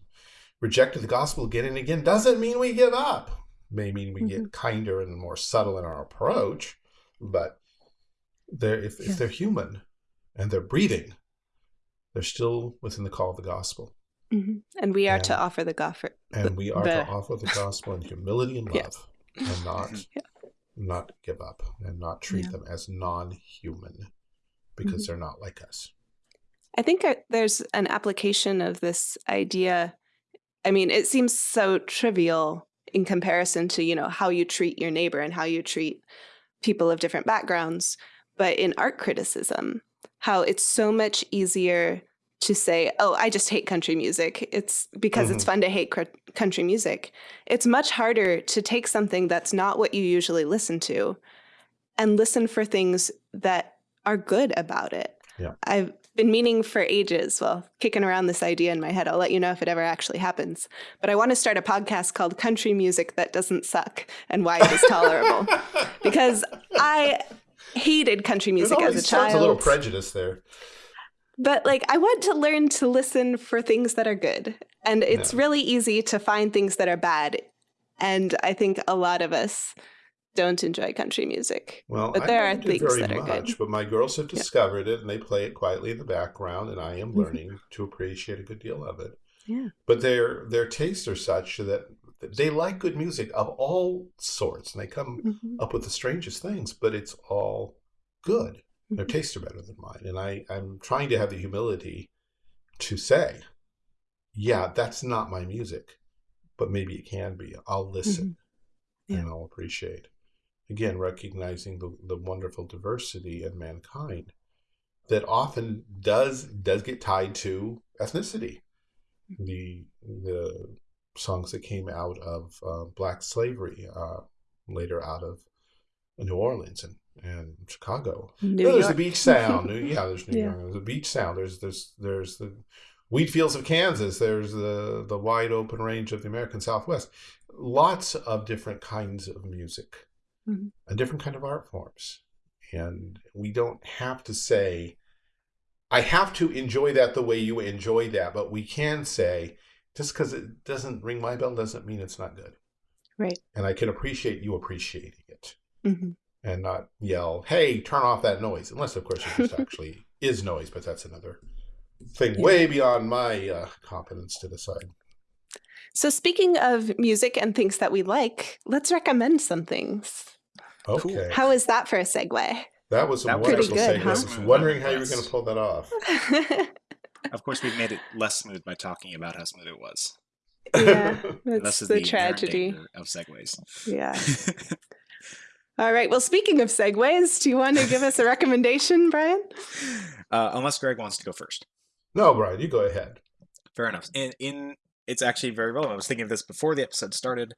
rejected the gospel again and again doesn't mean we give up. May mean we get kinder and more subtle in our approach, but they're, if, Yeah. if they're human and they're breathing, they're still within the call of the gospel. Mhm. And we are to offer the gospel. And we are the- to offer the gospel in humility and Yeah. love and not *laughs* Mhm. not give up and not treat Yeah. them as non-human because they're not like us. I think there's an application of this idea. I mean, it seems so trivial in comparison to, you know, how you treat your neighbor and how you treat people of different backgrounds. But in art criticism, how it's so much easier to say, oh, I just hate country music. It's because it's mm-hmm. fun to hate cr- country music. It's much harder to take something that's not what you usually listen to and listen for things that are good about it. Yeah. I've been meaning for ages, well, kicking around this idea in my head. I'll let you know if it ever actually happens. But I want to start a podcast called Country Music That Doesn't Suck and Why It Is Tolerable. *laughs* because I hated country music as a sounds a little prejudice there. But like I want to learn to listen for things that are good. And it's Yeah. really easy to find things that are bad. And I think a lot of us don't enjoy country music. Well, But I there don't are things very that are good. much, but my girls have Yeah. discovered it and they play it quietly in the background, and I am Mhm. learning to appreciate a good deal of it. Yeah. But their their tastes are such that they like good music of all sorts, and they come Mhm. up with the strangest things, but it's all good. Their Mhm. tastes are better than mine. And I, I'm trying to have the humility to say, yeah, that's not my music, but maybe it can be. I'll listen Yeah. and I'll appreciate. Again, recognizing the, the wonderful diversity in mankind that often does does get tied to ethnicity. The the songs that came out of uh, black slavery, uh, later out of New Orleans and, and Chicago. New No, there's the beach sound. *laughs* yeah, there's New Yeah. York. There's the beach sound. There's there's there's the wheat fields of Kansas. There's the the wide open range of the American Southwest. Lots of different kinds of music Mhm. and different kind of art forms. And we don't have to say, I have to enjoy that the way you enjoy that, but we can say, just because it doesn't ring my bell doesn't mean it's not good. Right. And I can appreciate you appreciating it Mhm. And not yell, "Hey, turn off that noise!" Unless, of course, it just *laughs* actually is noise, but that's another thing Yeah. way beyond my uh, competence to decide. So speaking of music and things that we like, let's recommend some things. Okay, How is that for a segue? that was a That wonderful pretty good, segue. huh? I was wondering how you were going to pull that off. *laughs* Of course, we've made it less smooth by talking about how smooth it was. yeah, *laughs* that's this is the, the, tragedy. of segues. Yeah. All right. Well, speaking of segues, do you want to give us a recommendation, Brian? uh, unless Greg wants to go first. no, Brian, you go ahead. Fair enough. In, in it's actually very relevant. I was thinking of this before the episode started.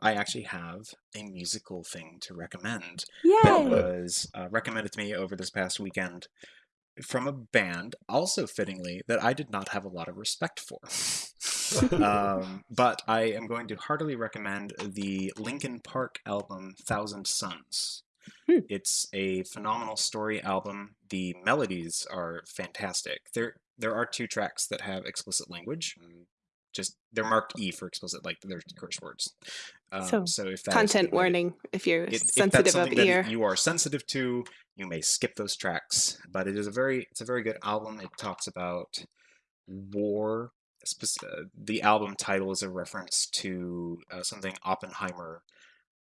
I actually have a musical thing to recommend Yay. that Yay! was uh, recommended to me over this past weekend from a band, also fittingly, that I did not have a lot of respect for. *laughs* um, but I am going to heartily recommend the Linkin Park album Thousand Suns. Hmm. It's a phenomenal story album. The melodies are fantastic. There there are two tracks that have explicit language. Just they're marked E for explicit, like they're curse words. Um, So, so, if is Content that- warning if you're it- if sensitive of something that ear. you are sensitive to, you may skip those tracks. But it is a very it's a very good album. It talks about war. uh, The album title is a reference to uh, something Oppenheimer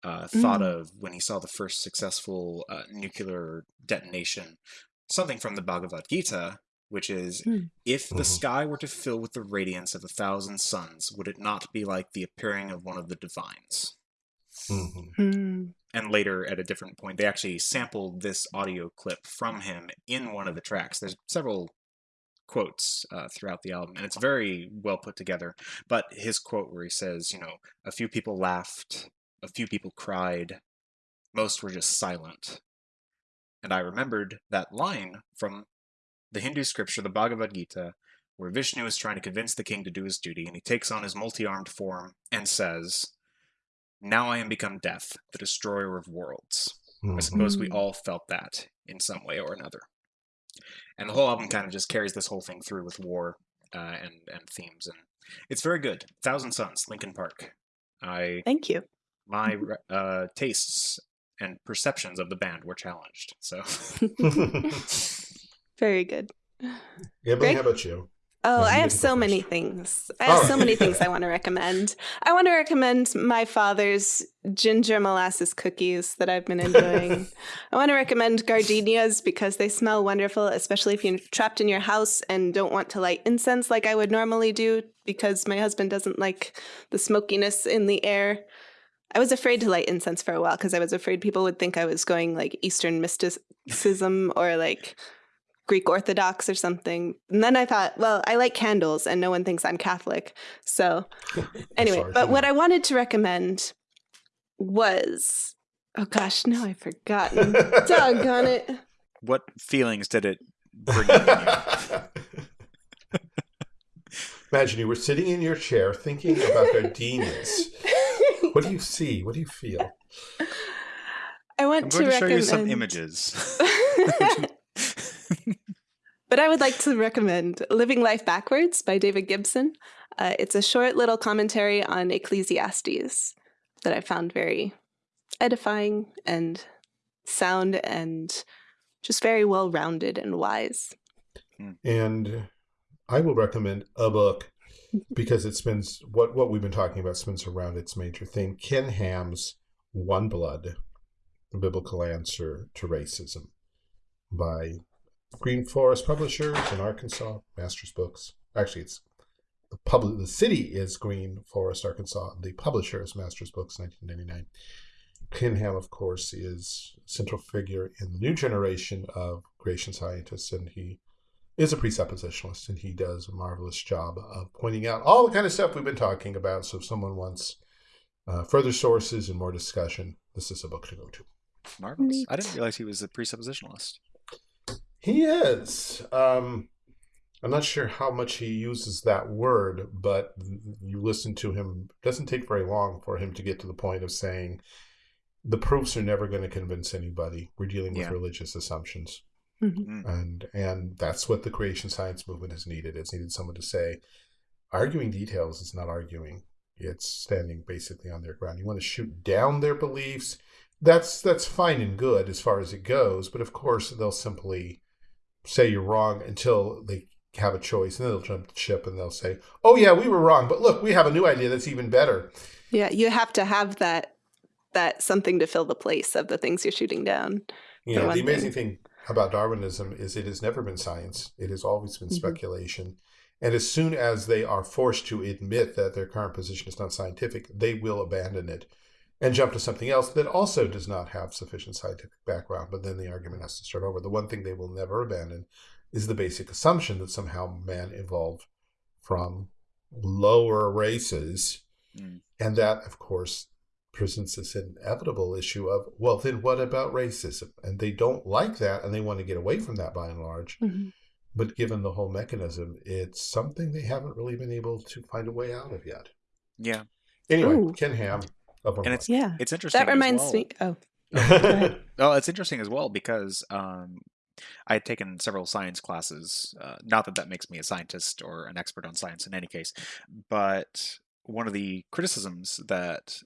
uh, thought Mm. of when he saw the first successful uh, nuclear detonation. Something from the Bhagavad Gita, which is Mm. if the Mhm. sky were to fill with the radiance of a thousand suns, would it not be like the appearing of one of the divines? Mhm. Hmm. and later at a different point they actually sampled this audio clip from him in one of the tracks there's several quotes uh, throughout the album and it's very well put together but his quote where he says you know a few people laughed A few people cried. Most were just silent. And I remembered that line from the Hindu scripture, the Bhagavad Gita, where Vishnu is trying to convince the king to do his duty, and he takes on his multi armed form and says, Now I am become death, the destroyer of worlds. I suppose we Mm. all felt that in some way or another. And the whole album kind of just carries this whole thing through with war uh, and and themes, and it's very good. Thousand Suns, Linkin Park. I Thank you. my uh, tastes and perceptions of the band were challenged. So *laughs* *laughs* Very good. Emily, Greg? how about you? Oh, I have so many things. I have Oh. so many things I *laughs* want to recommend. I want to recommend my father's ginger molasses cookies that I've been enjoying. *laughs* I want to recommend gardenias because they smell wonderful, especially if you're trapped in your house and don't want to light incense like I would normally do because my husband doesn't like the smokiness in the air. I was afraid to light incense for a while because I was afraid people would think I was going like Eastern mysticism or like Greek Orthodox or something. And then I thought, well, I like candles and no one thinks I'm Catholic. So, *laughs* anyway, sorry, but what I wanted to recommend was oh gosh, now I've forgotten. *laughs* Doggone it. What feelings did it bring you? *laughs* Imagine you were sitting in your chair thinking about gardenias. What do you see? What do you feel? I want I'm to going to show recommend you some images. But I would like to recommend Living Life Backwards by David Gibson. Uh, it's a short little commentary on Ecclesiastes that I found very edifying and sound and just very well rounded and wise. And I will recommend a book because it spins what what we've been talking about spins around its major theme. Ken Ham's One Blood, the biblical answer to racism by Green Forest Publishers in Arkansas, Masters Books. Actually, it's the public. The city is Green Forest, Arkansas. The publisher is Masters Books, 1999. Ken Ham, of course, is a central figure in the new generation of creation scientists, and he is a presuppositionalist, and he does a marvelous job of pointing out all the kind of stuff we've been talking about. So, if someone wants uh, further sources and more discussion, this is a book to go to. Marvelous. I didn't realize he was a presuppositionalist. He is. Um, I'm not sure how much he uses that word, but you listen to him. It doesn't take very long for him to get to the point of saying the proofs are never going to convince anybody. We're dealing with Yeah. religious assumptions. Mhm. and and that's what the creation science movement has needed. It's needed someone to say, arguing details is not arguing; it's standing basically on their ground. You want to shoot down their beliefs. That's that's fine and good as far as it goes, but of course they'll simply say you're wrong until they have a choice, and then they'll jump the ship and they'll say, "Oh yeah, we were wrong, but look, we have a new idea that's even better." Yeah, you have to have that that something to fill the place of the things you're shooting down. You know, the amazing thing about Darwinism is it has never been science. It has always been Mhm. speculation. And as soon as they are forced to admit that their current position is not scientific, they will abandon it and jump to something else that also does not have sufficient scientific background. But then the argument has to start over. The one thing they will never abandon is the basic assumption that somehow man evolved from lower races. Mm. And that, of course, presents this inevitable issue of, well, then what about racism? And they don't like that and they want to get away from that by and large. Mhm. But given the whole mechanism, it's something they haven't really been able to find a way out of yet. Yeah, Anyway, Ooh. Ken Ham of and it's Yeah. it's interesting. That as reminds well. me. Oh, Unblocked. *laughs* Oh, it's interesting as well because um, I had taken several science classes. Uh, not that that makes me a scientist or an expert on science in any case, but one of the criticisms that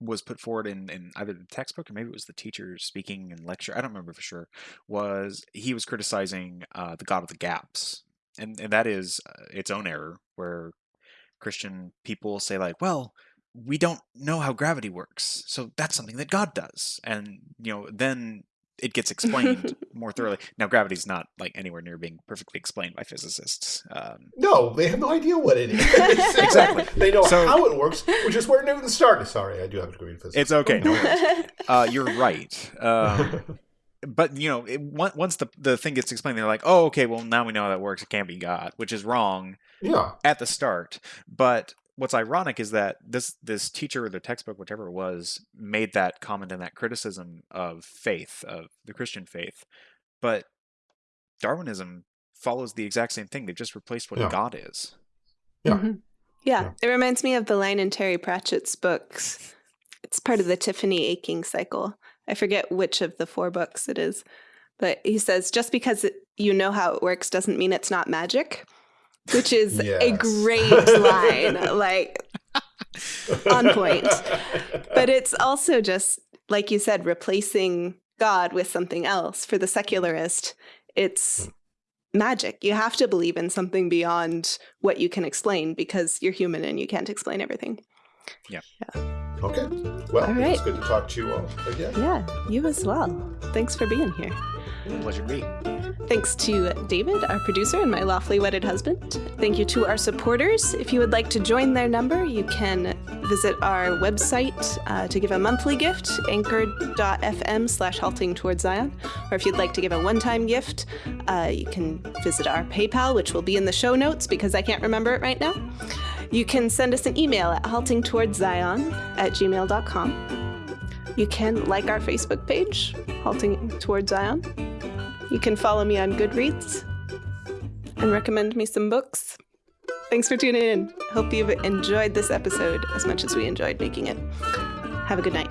was put forward in, in either the textbook or maybe it was the teacher speaking in lecture, I don't remember for sure, was he was criticizing uh, the God of the gaps. And, and that is uh, its own error, where Christian people say, like, well, we don't know how gravity works, so that's something that God does. And, you know, then it gets explained *laughs* more thoroughly. Now, gravity's not like anywhere near being perfectly explained by physicists. Um, no, they have no idea what it is. *laughs* *laughs* Exactly. They know So- how it works, which is where Newton started. Sorry, I do have a degree in physics. it's okay. No. Uh, you're right. Um, but you know, it, on- once the the thing gets explained, they're like, "Oh, okay. Well, now we know how that works. It can't be God," which is wrong yeah. at the start. But what's ironic is that this this teacher or the textbook, whatever it was, made that comment and that criticism of faith, of the Christian faith, but Darwinism follows the exact same thing. They've just replaced what Yeah. God is. Yeah. Mhm. yeah. Yeah. It reminds me of the line in Terry Pratchett's books. It's part of the Tiffany Aching cycle. I forget which of the four books it is, but he says just because it, you know how it works doesn't mean it's not magic, which is a great line. *laughs* like on point. But it's also just, like you said, replacing God with something else. For the secularist, it's hmm. magic. You have to believe in something beyond what you can explain because you're human and you can't explain everything. Okay. Well, All it's good to talk to you all again. Yeah, you as well. Thanks for being here. Pleasure to be. Thanks to David, our producer, and my lawfully wedded husband. Thank you to our supporters. If you would like to join their number, you can visit our website uh, to give a monthly gift, anchor.fm slash halting towards Zion. Or if you'd like to give a one time gift, uh, you can visit our PayPal, which will be in the show notes because I can't remember it right now. You can send us an email at haltingtowardszion at gmail.com. You can like our Facebook page, Halting Towards Zion. You can follow me on Goodreads and recommend me some books. Thanks for tuning in. Hope you've enjoyed this episode as much as we enjoyed making it. Have a good night.